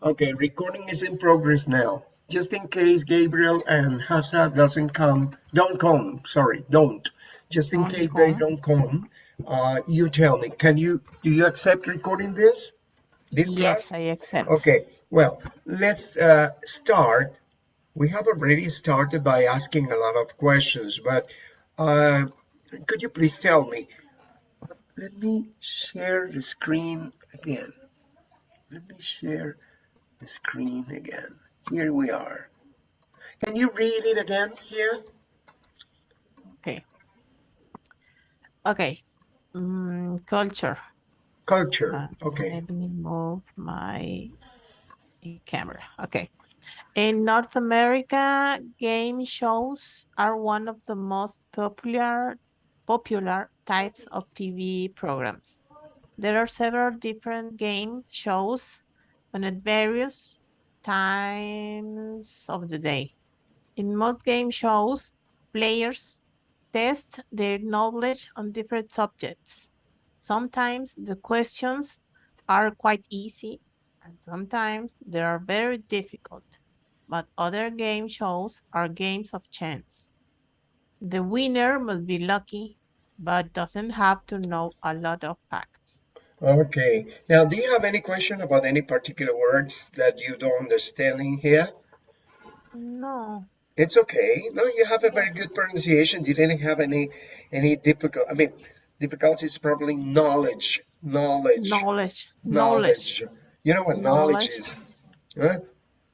Okay, recording is in progress now. Just in case Gabriel and Hassa doesn't come, don't come, sorry, don't. Just in Don't case they don't come, uh, you tell me, can you, do you accept recording this? This Yes, class? I accept. Okay, well, let's uh, start. We have already started by asking a lot of questions, but uh, could you please tell me? Let me share the screen again. Let me share the screen again. Here we are. Can you read it again here? Okay. Okay. Mm, culture. Culture. Uh, Okay. Let me move my camera. Okay. In North America, game shows are one of the most popular popular types of TV programs. There are several different game shows on at various times of the day. In most game shows, players test their knowledge on different subjects. Sometimes the questions are quite easy, and sometimes they are very difficult. But other game shows are games of chance. The winner must be lucky, but doesn't have to know a lot of facts. Okay. Now, do you have any question about any particular words that you don't understand in here? No, It's okay. No, you have a very good pronunciation. You didn't have any any difficult. I mean, difficulty is probably knowledge. Knowledge. knowledge, knowledge, You know what knowledge, Knowledge. is? Huh?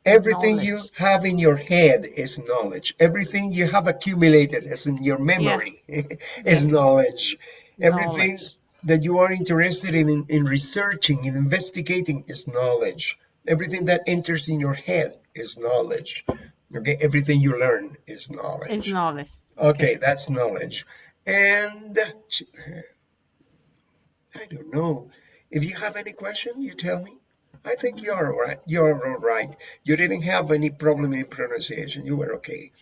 Everything you have in your head is knowledge. Everything you have accumulated as in your memory is Yes. knowledge. Everything knowledge. That you are interested in, in in researching in investigating is knowledge. Everything that enters in your head is knowledge. Okay, everything you learn is knowledge. It's knowledge. Okay, that's knowledge. And I don't know. If you have any question, you tell me. I think you're all right. You're all right. You didn't have any problem in pronunciation. You were okay.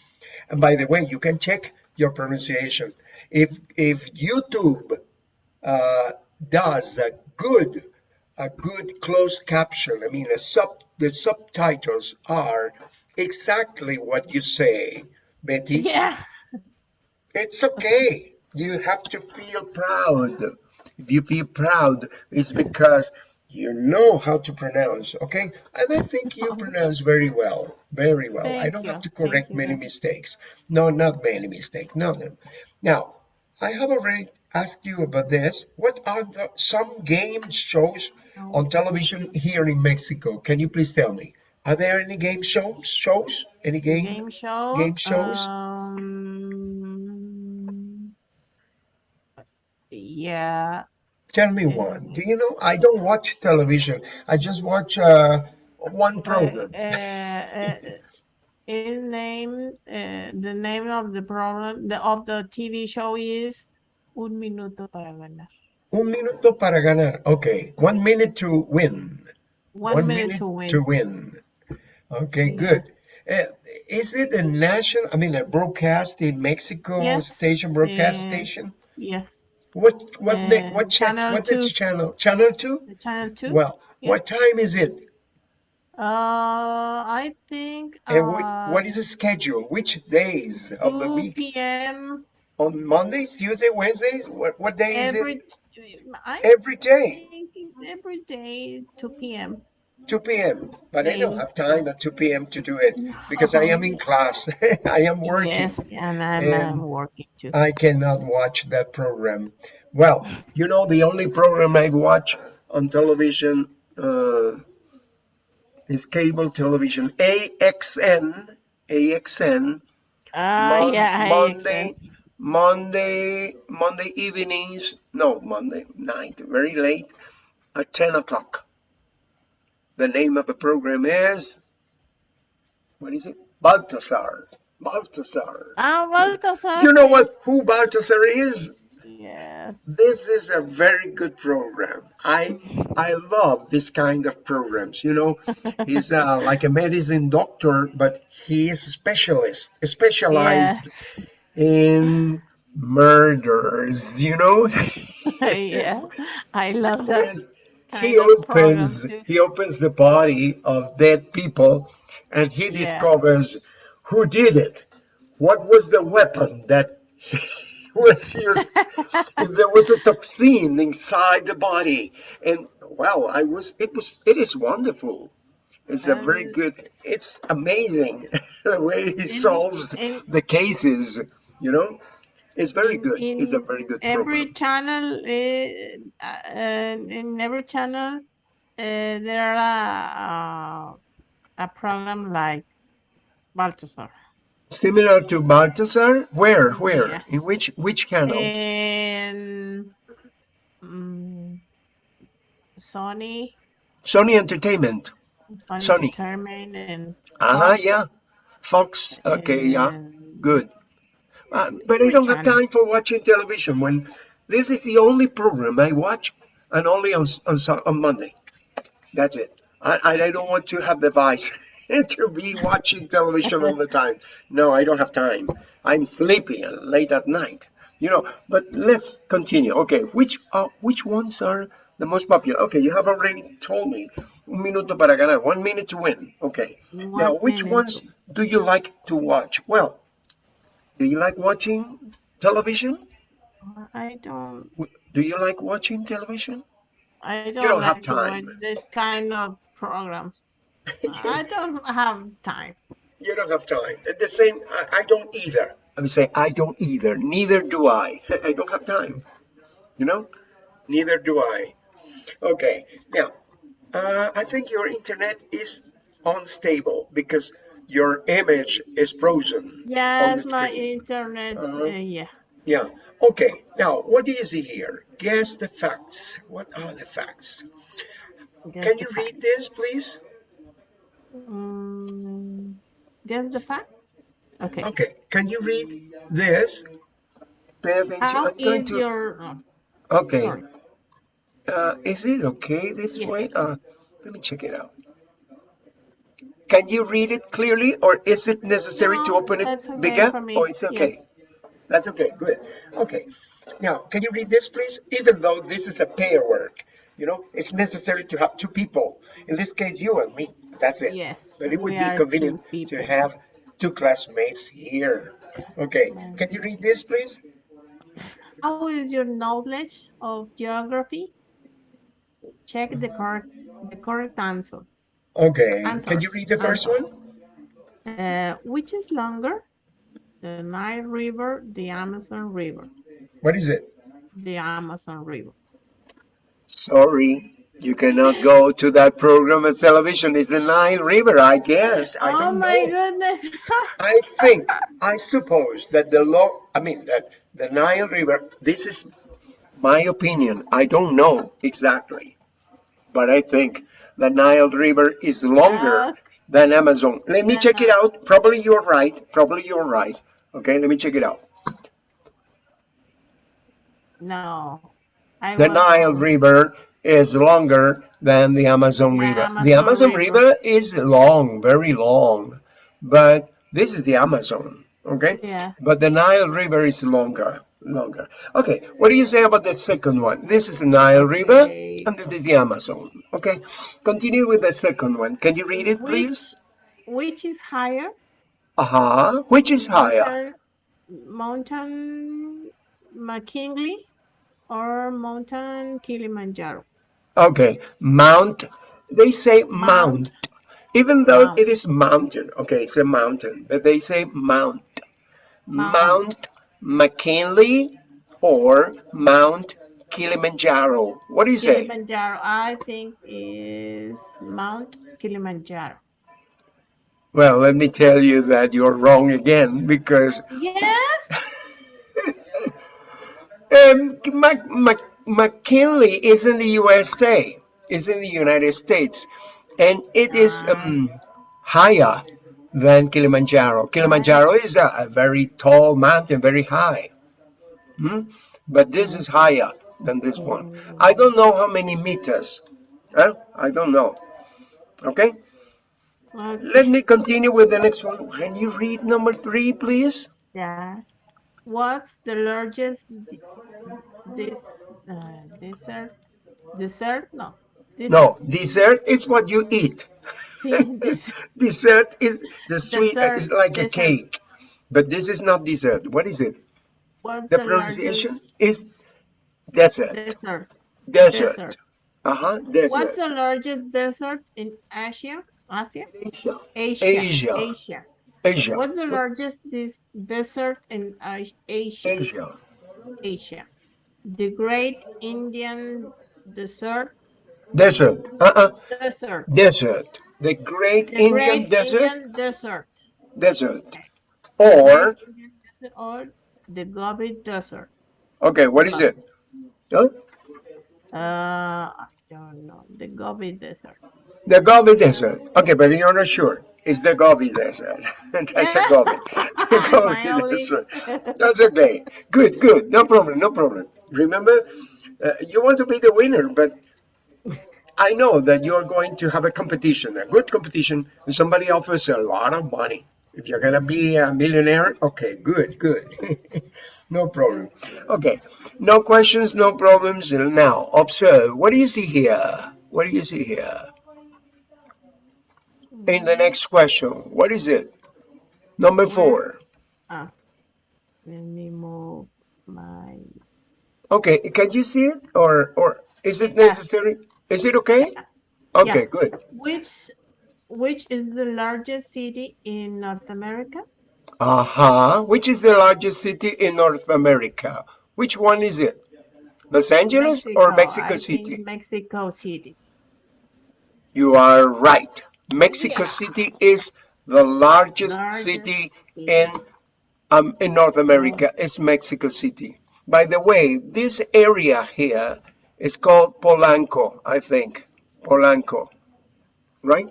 And by the way, you can check your pronunciation. If if YouTube Uh, does a good a good closed caption, I mean, a sub the subtitles are exactly what you say, Betty. Yeah. It's okay. You have to feel proud. If you feel proud, it's because you know how to pronounce, okay? And I think you pronounce very well, very well. Thank I don't have to correct Thank many Dad. mistakes. No, not many mistakes, none of them. Now, I have already asked you about this. What are the some game shows on television here in Mexico? Can you please tell me? Are there any game shows? Shows? Any game? Game show. game shows? Um, yeah. Tell me one. Do you know? I don't watch television. I just watch uh, one Uh, program. uh, uh, in name, uh, the name of the program, the of the TV show is Un Minuto para Ganar. Un minuto para ganar. Okay, one minute to win. One, minute, to win. To win. Okay, Yeah. good. Uh, is it a national? I mean, a broadcast in Mexico Yes, station, broadcast uh, station? Yes. What what uh, what Channel what is two. channel? Channel two? Channel two. Well, Yeah. what time is it? Uh, I think And what, uh, what is the schedule? Which days of the 2 week? p.m. On Mondays, Tuesday, Wednesdays? What what day is it? every. I every day. It's every day 2 p.m. 2 p.m. But I don't have time at 2 p.m. to do it because I am in class. I am working. Yes, and I'm, And I'm working too. I cannot watch that program. Well, you know, the only program I watch on television uh, is cable television. AXN. AXN. Ah, Mon- yeah, Monday, accept. Monday, Monday evenings. No, Monday night, very late at 10 o'clock. The name of the program is, what is it? Baltasar. Baltasar. Ah, Baltasar. You know what, who Baltasar is? Yes. This is a very good program. I I love this kind of programs. You know, he's uh, like a medicine doctor, but he is a specialist, specialized Yes. in murders. You know, yeah. I love that. He opens he opens the body of dead people and he Yeah. discovers who did it what was the weapon that was used there was a toxin inside the body. And wow i was it was it is wonderful. It's a very good it's amazing the way he in solves in the cases you know? It's very in good. It's a very good every program. channel uh, uh, in every channel uh, there are a, a program like Balthasar. Similar to balthasar? Where where? In which which channel And mm, Sony, sony entertainment. Sony sony. Entertainment and uh-huh yeah. Fox okay yeah. Good. Uh, but I don't have time for watching television when this is the only program I watch and only on, on, on Monday. That's it. I, I I don't want to have the vice to be watching television all the time. No, I don't have time. I'm sleepy late at night. You know, but let's continue. Okay, which are, which ones are the most popular? Okay, you have already told me. Un minuto para ganar, one minute to win. Okay. Now, which minute. ones do you like to watch? Well, do you like watching television? I don't. Do you like watching television? I don't you don't have like to watch time. this kind of programs. I don't have time. You don't have time. At the same, I, I don't either. I would say I don't either. Neither do I. I don't have time. You know, neither do I. Okay. Now, uh, I think your internet is unstable because your image is frozen Yes, my internet. Uh, Uh-huh. yeah. Yeah. Okay. Now, what do you see here? Guess the facts. What are the facts? Guess Can the you read this, please? Mm, guess the facts. Okay. Okay. Can you read this? Pay attention. How I'm going is to. your? Oh, Okay. Uh, is it okay this way? Yes. Uh, let me check it out. Can you read it clearly, or is it necessary to open it that's okay bigger? me. Oh, it's okay. Yes. That's okay. Good. Okay. Now, can you read this, please? Even though this is a pair work, you know, it's necessary to have two people. In this case, you and me. That's it. Yes. But it would be convenient to have two classmates here. Okay. Can you read this, please? How is your knowledge of geography? Check the correct the correct answer. Okay. Can you read the first one? Uh, which is longer? The Nile River, the Amazon River. What is it? The Amazon River. Sorry, you cannot go to that program of television. It's the Nile River, I guess. I oh my know. goodness. I think, I suppose that the law, I mean, that the Nile River, this is my opinion. I don't know exactly, but I think the Nile River is longer ah, Okay. than Amazon. Let me check it uh-huh. out. Probably you're right. Probably you're right. Okay, let me check it out. no. I The Nile. River is longer than the Amazon The River. the Amazon Amazon River. River is long, very long, but this is the Amazon, okay? Yeah. But the Nile River is longer, longer. Okay, what do you say about the second one? This is the Nile River, Okay. and this is the Amazon. Okay, continue with the second one. Can you read it, please? Which is higher? Uh huh. Which is higher? Mountain, Mountain McKinley or Mountain Kilimanjaro? Okay, Mount. They say Mount. Mount. Even though Mount. it is mountain, okay, it's a mountain, but they say Mount. Mount. Mount McKinley or Mount Kilimanjaro. What do you say? Kilimanjaro, I think is Mount Kilimanjaro. Well, let me tell you that you're wrong again because Yes. um, Mac- Mac- McKinley is in the USA, is in the United States, and it is um, higher than Kilimanjaro. Kilimanjaro is a, a very tall mountain, very high. Hmm? But this is higher than this one. I don't know how many meters. Huh? I don't know. Okay? Okay. Let me continue with the next one. Can you read number three, please? Yeah. What's the largest this uh, desert? Desert? No. This, No, dessert is what you eat. sí, Dessert is the sweet, Dessert, it's like a cake. But this is not dessert. What is it? what's The the pronunciation is desert. desert? Desert. Desert. Uh-huh, desert. What's the largest desert in Asia? Asia? Asia. Asia. Asia. Asia. Asia. What's the largest desert in Asia? Asia. Asia. The Great Indian Desert. Desert. Uh-uh. Desert. Desert. The Great The Indian Great Desert. Indian Desert. Desert. Or, Desert or the Gobi Desert. okay, what is it? Huh? Uh, I don't know. The Gobi Desert. The Gobi Desert. Okay, but you're not sure. It's the Gobi Desert. That's a Gobi. The Gobi Desert. That's okay. Good, good. No problem, no problem. Remember, uh, you want to be the winner, but I know that you're going to have a competition, a good competition, and somebody offers a lot of money. If you're going to be a millionaire, okay, good, good. no problem. Okay, no questions, no problems. Now, observe. What do you see here? What do you see here? In the next question, what is it? Number four. Ah, let me move my. Okay, can you see it or or is it Yeah. necessary? Is it okay? Okay, Yeah. good. Which which is the largest city in North America? Uh-huh. Which is the largest city in North America? Which one is it? Los Angeles or Mexico I City? Mexico City. You are right. Mexico Yeah. City is the largest Largest city city. in um in North America. It's Mexico City. By the way, this area here is called Polanco, I think. Polanco. Right?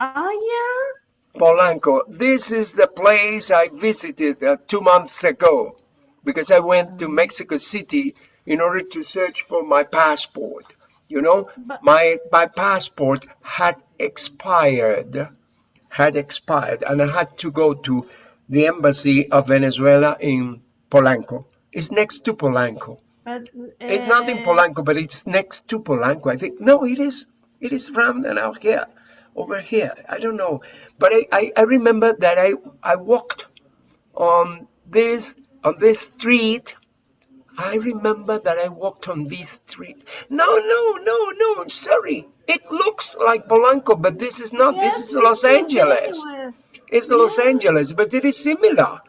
Oh yeah. Polanco. This is the place I visited uh, two months ago because I went to Mexico City in order to search for my passport. You know, But- my my passport had expired, had expired, and I had to go to the embassy of Venezuela in Polanco. It's next to Polanco. But It's not in uh, Polanco, but it's next to Polanco. I think no, it is. It is and out here, over here. I don't know, but I, I, I remember that I I walked on this on this street. I remember that I walked on this street. No, no, no, no. Sorry, it looks like Polanco, but this is not. yes, this is Los Angeles. It's Los. Angeles, but it is similar.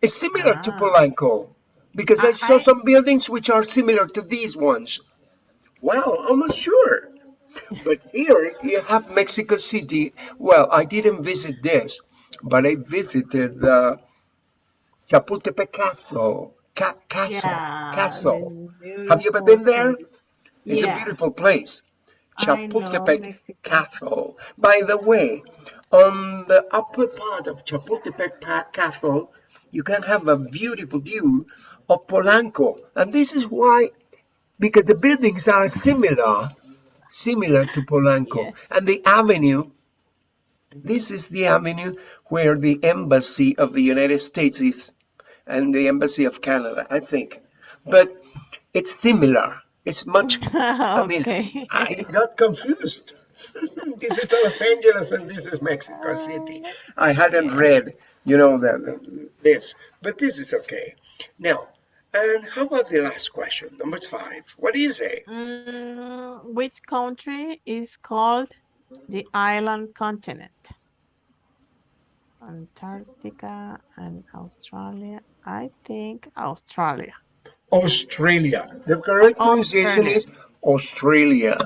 It's similar to Ah. Polanco because I, I- saw I- some buildings which are similar to these ones. Wow, almost sure. But here you have Mexico City. Well, I didn't visit this, but I visited the Chapultepec Castle. Ca- castle. Yeah. castle. Have you ever been there? It's a beautiful place. Chapultepec Castle. By the way, on the upper part of Chapultepec Castle, you can have a beautiful view of Polanco. And this is why, because the buildings are similar, similar to Polanco. Yes. And the avenue, this is the avenue where the embassy of the United States is, and the embassy of Canada, I think. But it's similar. It's much I mean. I got confused. this is Los Angeles and this is Mexico uh, City. I hadn't read, you know, the- this, but this is okay. Now, and how about the last question, number five? What do you say? Mm, which country is called the island continent? Antarctica and Australia. I think Australia. Australia. The correct pronunciation Australia. is Australia.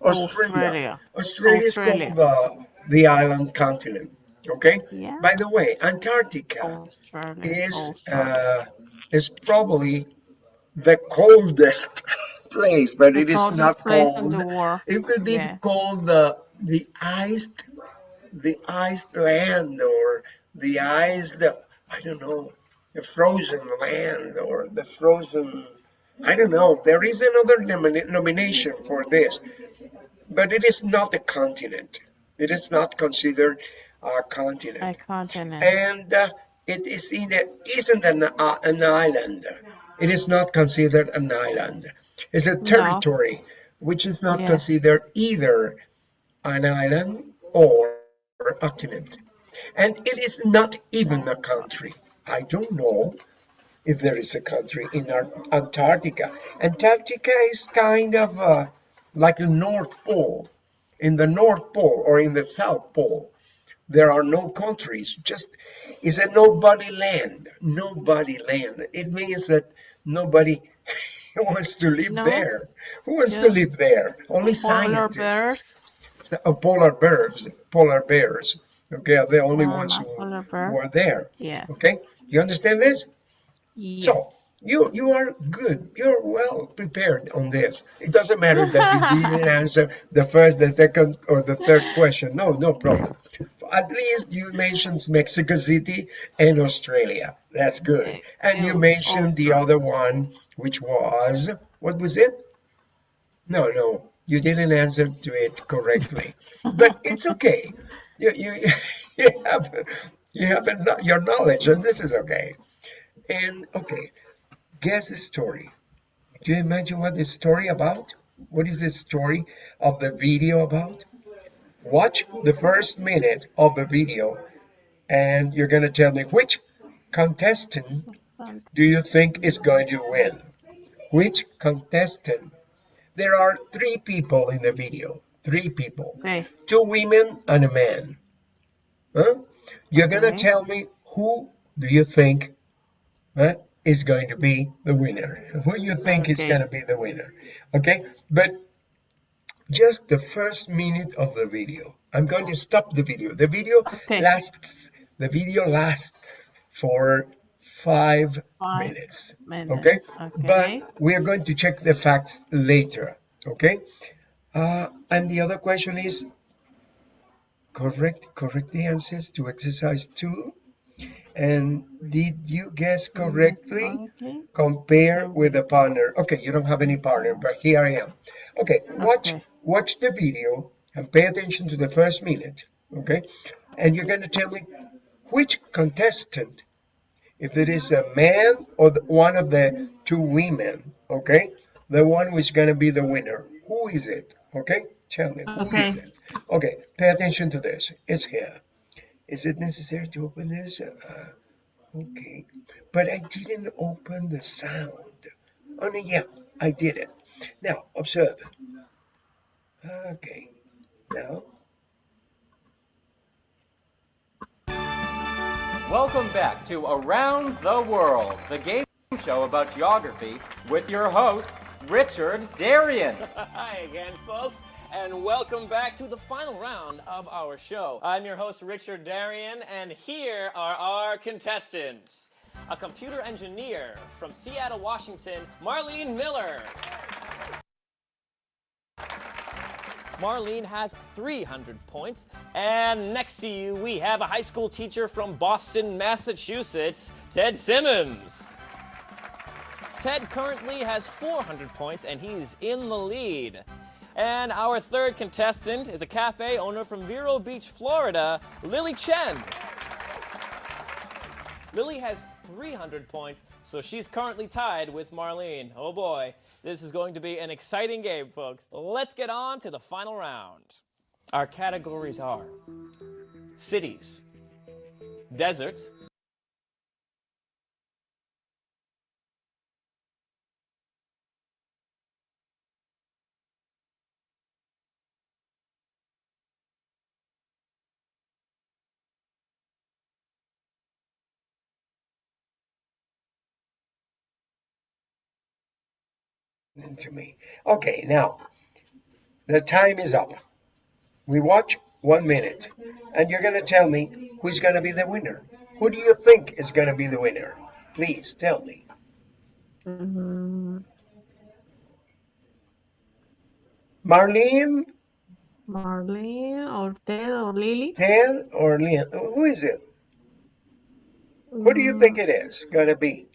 Australia. Australia. Australia is called the, the island continent. Okay. Yeah. By the way, Antarctica. Australia. is Australia. uh, is probably the coldest place, but The it is not cold. It could be Yeah. called the the iced the iced land or the iced I don't know the frozen land or the frozen I don't know. There is another nomi- nomination for this, but it is not a continent. It is not considered a continent A continent. and uh, it is in a, isn't an, uh, an island. It is not considered an island. It's a territory which is not Yeah. considered either an island or a continent. And it is not even a country. I don't know if there is a country in Ar- Antarctica. Antarctica is kind of uh, like the North Pole. In the North Pole or in the South Pole, there are no countries. Just it's a nobody land. Nobody land. It means that nobody wants to live No, there. Who wants to live there? Only polar scientists. bears. Uh, polar bears. Polar bears. Okay, are the only Uh, ones who, who are there. Yes. Okay, you understand this? So you you are good. You're well prepared on this. It doesn't matter that you didn't answer the first, the second, or the third question. No, no problem. At least you mentioned Mexico City and Australia. That's good. And you mentioned the other one, which was what was it? No, no, you didn't answer to it correctly. But it's okay. You you you have you have a your knowledge, and this is okay. And okay, guess the story. Do you imagine what the story about? What is the story of the video about? Watch the first minute of the video and you're going to tell me which contestant do you think is going to win? Which contestant? There are three people in the video. Three people. Okay. Two women and a man. Huh? You're going to Okay. tell me who do you think huh, is going to be the winner? Who you think is going to be the winner? Okay? But just the first minute of the video. I'm going to stop the video. The video Okay. lasts the video lasts for five Five minutes. Okay? Okay. But we are going to check the facts later. Okay? Uh, and the other question is correct correct the answers to exercise two. And did you guess correctly? Compare with a partner. Okay, you don't have any partner, but here I am. Okay, watch Okay. watch the video and pay attention to the first minute. Okay, and you're going to tell me which contestant, if it is a man or the, one of the two women. Okay, the one who is going to be the winner. Who is it? Okay, tell me who is Okay. it? Okay, pay attention to this. It's here. Is it necessary to open this? Uh, Okay, but I didn't open the sound. Oh, no, yeah, I did it. Now, observe. Okay, now, Welcome back to Around the World, the game show about geography with your host, Richard Darien. Hi again, folks, and welcome back to the final round of our show. I'm your host, Richard Darien, and here are our contestants. A computer engineer from Seattle, Washington, Marlene Miller. Marlene has 300 points. And next to you, we have a high school teacher from Boston, Massachusetts, Ted Simmons. Ted currently has 400 points and he's in the lead. And our third contestant is a cafe owner from Vero Beach, Florida, Lily Chen. Lily has 300 points, so she's currently tied with Marlene. Oh boy, this is going to be an exciting game, folks. Let's get on to the final round. Our categories are cities, deserts, to me. Okay, now, the time is up. We watch one minute, and you're going to tell me who's going to be the winner. Who do you think is going to be the winner? Please tell me. Mm, Marlene, Marlene or Ted or Lily? Ted, or Leon? Who is it? Who do you think it is going to be?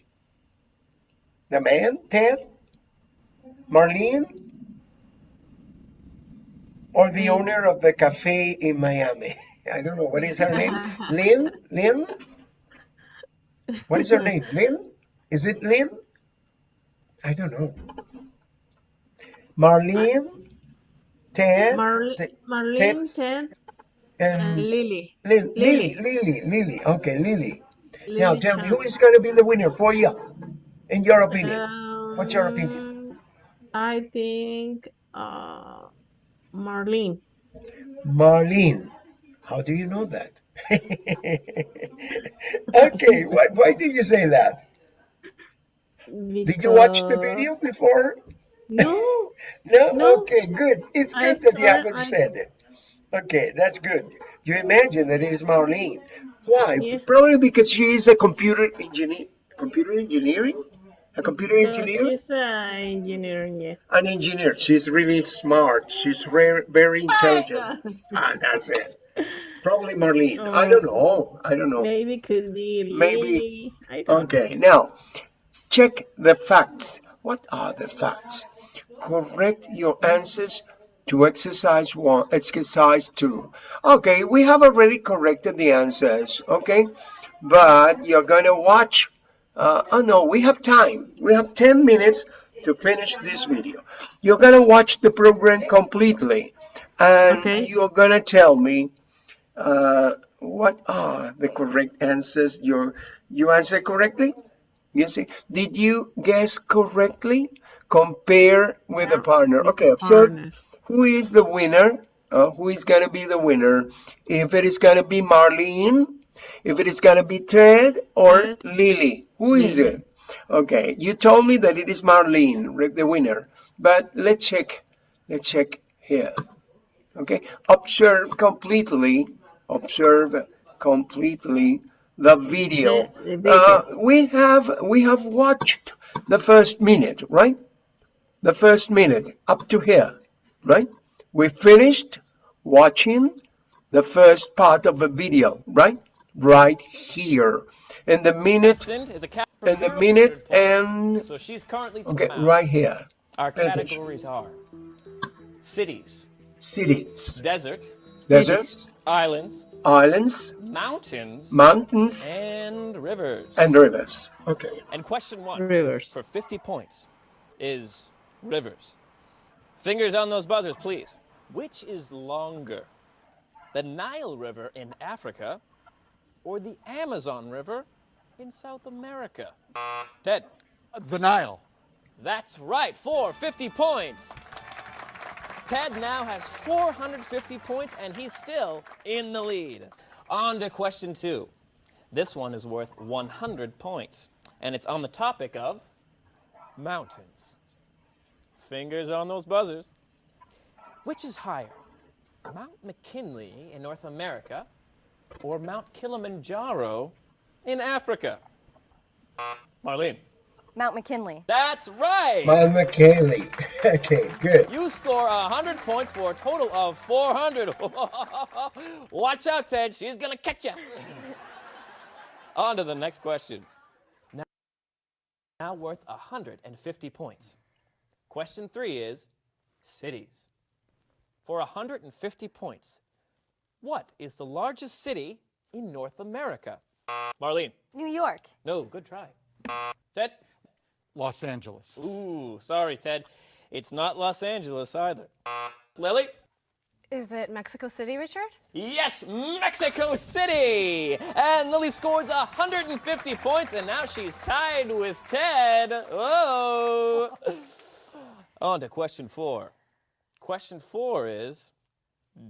The man, Ted? Marlene? Or the mm. owner of the cafe in Miami? I don't know. What is her name? Lynn? Lynn? What is her name? Lynn? Is it Lynn? I don't know. Marlene Ted, Marle- Ted- Marlene, Ted, and and Lily. Lily, Lily, Lily. Lily, Lily. Okay, Lily. Now tell me, who is going to be the winner for you, in your opinion? What's your opinion? I think uh, Marlene. Marlene. How do you know that? okay, why, why do you say that? Did you watch the video before? No, No? No. Okay, good. It's I good that you haven't I- said it. Okay, that's good. You imagine that it is Marlene. Why? Yeah. Probably because she is a computer engineer. Computer engineering? A computer engineer? she's an engineer. Yes. An engineer. She's really smart. She's very, very intelligent. Ah, that's it. Probably Marlene. Oh. I don't know. I don't know. Maybe could be Maybe. Lily. I don't Okay, now check the facts. What are the facts? Correct your answers to exercise one, exercise two. Okay, we have already corrected the answers. Okay, but you're gonna watch. Uh, oh no, we have time. We have 10 minutes to finish this video. You're gonna watch the program completely, and Okay. you're gonna tell me uh, what are the correct answers. You you answer correctly. You see, did you guess correctly? Compare with a partner. Okay, so Partner. who is the winner? Uh, who is gonna be the winner? If it is gonna be Marlene, if it is gonna be Ted or Lily, who is it? Okay, you told me that it is Marlene, the winner, but let's check. Let's check here. Okay, observe completely. Observe completely the video. The- the video. Uh, we have we have watched the first minute, right? The first minute up to here, right? We finished watching the first part of the video, right? Right here. And the minute Contestant is a cap and the minute and So she's currently okay, right here. Our pay categories are cities, Cities, deserts, deserts, islands, islands, mountains, mountains, and rivers. and rivers. Okay. And question one Rivers. for 50 points is rivers. Fingers on those buzzers, please. Which is longer, the Nile River in Africa or the Amazon River in South America? Ted, The Nile. that's right, for 50 points. Ted now has 450 points and he's still in the lead. On to question two. This one is worth 100 points and it's on the topic of mountains. Fingers on those buzzers. Which is higher, Mount McKinley in North America or Mount Kilimanjaro in Africa? Marlene. Mount McKinley. That's right. Mount McKinley. Okay, good. You score 100 points for a total of 400. Watch out, Ted. She's going to catch you. On to the next question. Now, now worth 150 points. Question three is cities. For 150 points, what is the largest city in North America? Marlene. New York. No, good try. Ted. Los Angeles. Ooh, sorry, Ted. It's not Los Angeles either. Lily? Is it Mexico City, Richard? Yes, Mexico City! And Lily scores 150 points, and now she's tied with Ted. Oh! On to question four. Question four is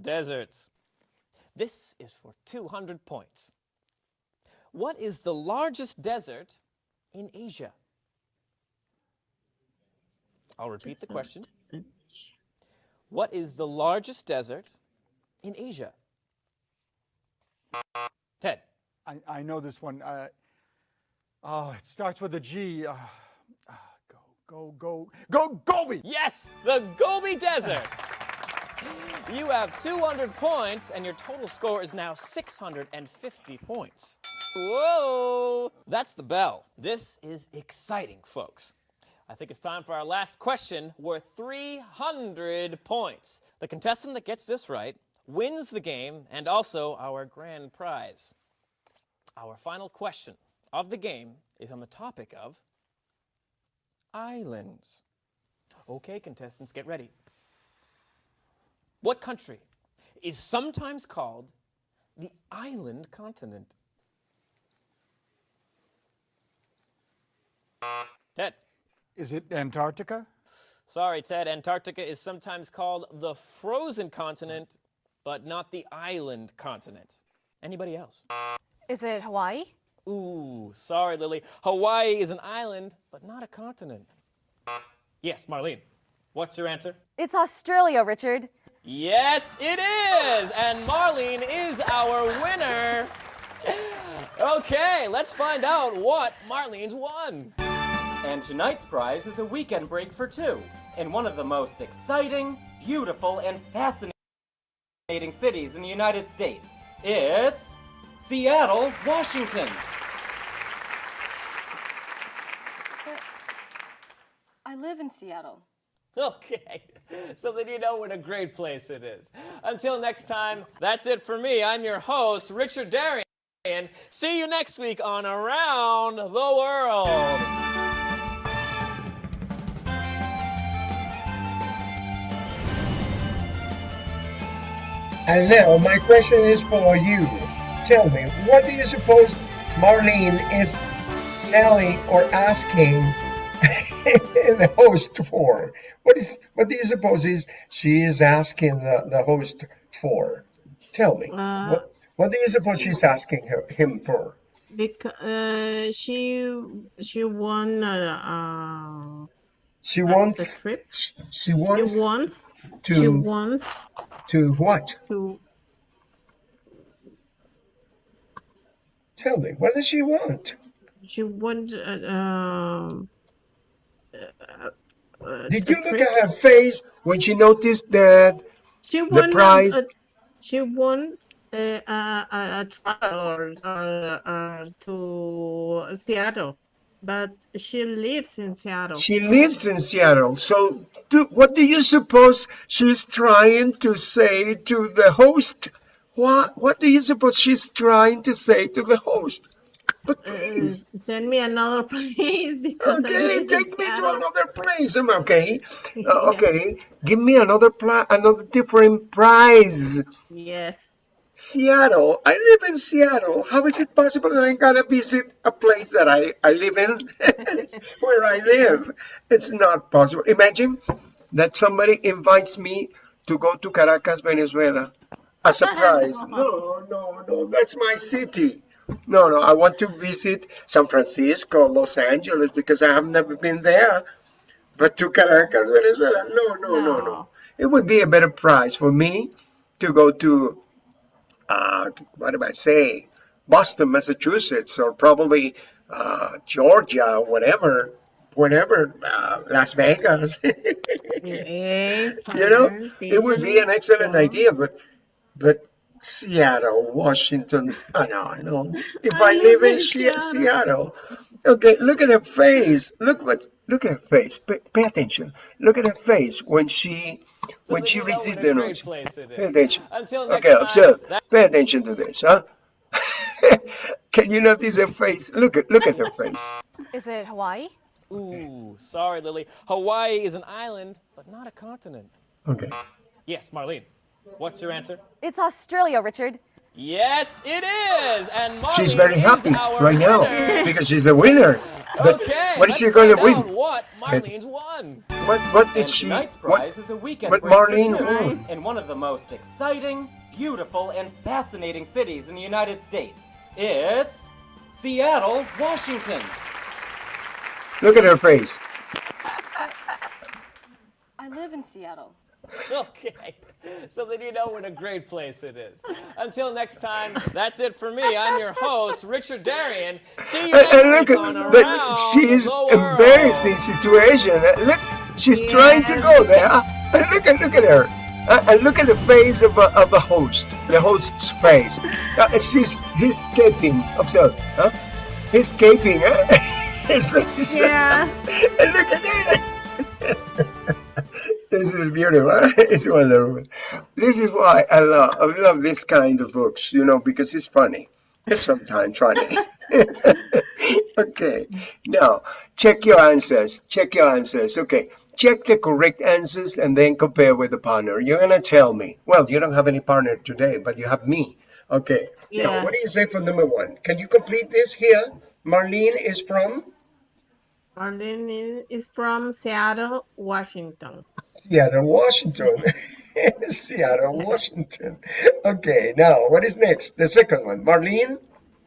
deserts. This is for 200 points. What is the largest desert in Asia? I'll repeat the question. What is the largest desert in Asia? Ted. I, I know this one. Uh, oh, it starts with a G. Uh, uh, go, go, go, go, Gobi! Yes, the Gobi Desert. You have 200 points, and your total score is now 650 points. Whoa! That's the bell. This is exciting, folks. I think it's time for our last question worth 300 points. The contestant that gets this right wins the game and also our grand prize. Our final question of the game is on the topic of islands. Okay, contestants, get ready. What country is sometimes called the island continent? Ted. Is it Antarctica? Sorry, Ted. Antarctica is sometimes called the frozen continent, but not the island continent. Anybody else? Is it Hawaii? Ooh, sorry, Lily. Hawaii is an island, but not a continent. Yes, Marlene. What's your answer? It's Australia, Richard. Yes, it is! And Marlene is our winner. Okay, let's find out what Marlene's won. And tonight's prize is a weekend break for two in one of the most exciting, beautiful, and fascinating cities in the United States. It's Seattle, Washington. I live in Seattle. Okay, so then you know what a great place it is. Until next time, that's it for me. I'm your host, Richard Darien. And see you next week on Around the World. And now, my question is for you. Tell me, what do you suppose Marlene is telling or asking the host for? What is what do you suppose is she is asking the, the host for? Tell me. Uh, what what do you suppose she's asking her, him for? Because uh, she she won uh, She uh, wants the trip. she wants. She wants wants she to wants to what? to Tell me. What does she want? she wants uh, um uh, Did you look at her face when she noticed that She won a- prize- a- she won a, a, a, a travel uh, uh, to Seattle, but she lives in Seattle. She lives in Seattle. So, do, what do you suppose she's trying to say to the host? What What do you suppose she's trying to say to the host? But Uh, send me another place because okay, take me to another place. Okay, Uh, okay, give me another pla- another different prize. Yes. Seattle. I live in Seattle. How is it possible that I'm gonna visit a place that I, I live in where I live? It's not possible. Imagine that somebody invites me to go to Caracas, Venezuela. As a surprise. No, no, no. That's my city. No, no. I want to visit San Francisco, Los Angeles, because I have never been there. But to Caracas, Venezuela, no, no, no, no. No. It would be a better price for me to go to uh, what do I say, Boston, Massachusetts, or probably uh, Georgia, whatever, whatever, uh, Las Vegas. You know, it would be an excellent idea, but but Seattle, Washington, oh, no, no. If I, I live live in in Seattle. Seattle. Seattle, okay, look at her face. Look what, look at her face. Pay, pay attention. Look at her face when she So when she you know what received the great notice. place it Pay is. attention. Until next Okay, time, observe. that- Pay attention to this, huh? Can you notice her face? Look at look at her face. Is it Hawaii? Ooh, sorry, Lily. Hawaii is an island, but not a continent. Okay. Yes, Marlene. What's your answer? It's Australia, Richard. Yes, it is. And Marlene She's very happy our right now because she's the winner. But Okay, what is she going to find win? what Marlene's won. What what did And she? tonight's What, prize is a weekend what Marlene two won? in one of the most exciting, beautiful, and fascinating cities in the United States. It's Seattle, Washington. Look at her face. I live in Seattle. Okay, so then you know what a great place it is. Until next time, that's it for me. I'm your host, Richard Darien. See you And, next and look week at on that. Around She's the embarrassing situation. Uh, Look, she's trying to go there. And look at look at her. Uh, and look at the face of a, of the host. The host's face. Uh, she's he's escaping. Observe, huh? He's escaping. Huh? His face. Yeah. and look at that. This is beautiful. It's wonderful. This is why I love I love this kind of books, you know, because it's funny. It's sometimes funny. okay. Now check your answers. Check your answers. Okay. check the correct answers and then compare with the partner. You're gonna tell me. Well, you don't have any partner today, but you have me. Okay. Now, Yeah. what do you say for number one? Can you complete this here? Marlene is from Marlene is- from Seattle, Washington. Seattle, Washington. Seattle, Washington. Okay, now what is next? The second one. Marlene?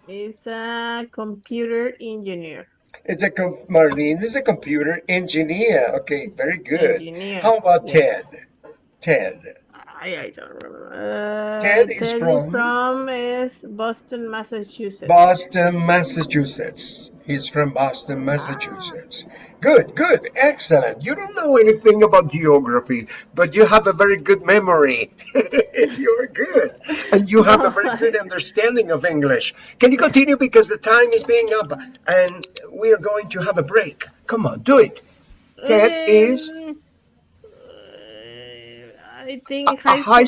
Is a computer engineer. It's a com- Marlene is a computer engineer. Okay, very good. Engineer, How about yeah. Ted? Ted. I, I don't remember. Uh, Ted is from- from is Boston, Massachusetts. Boston, Massachusetts. He's from Boston, Massachusetts. Good, good, excellent. You don't know anything about geography, but you have a very good memory. You're good. And you have a very good understanding of English. Can you continue because the time is being up and we are going to have a break. Come on, do it. Ted is Um, I think a high high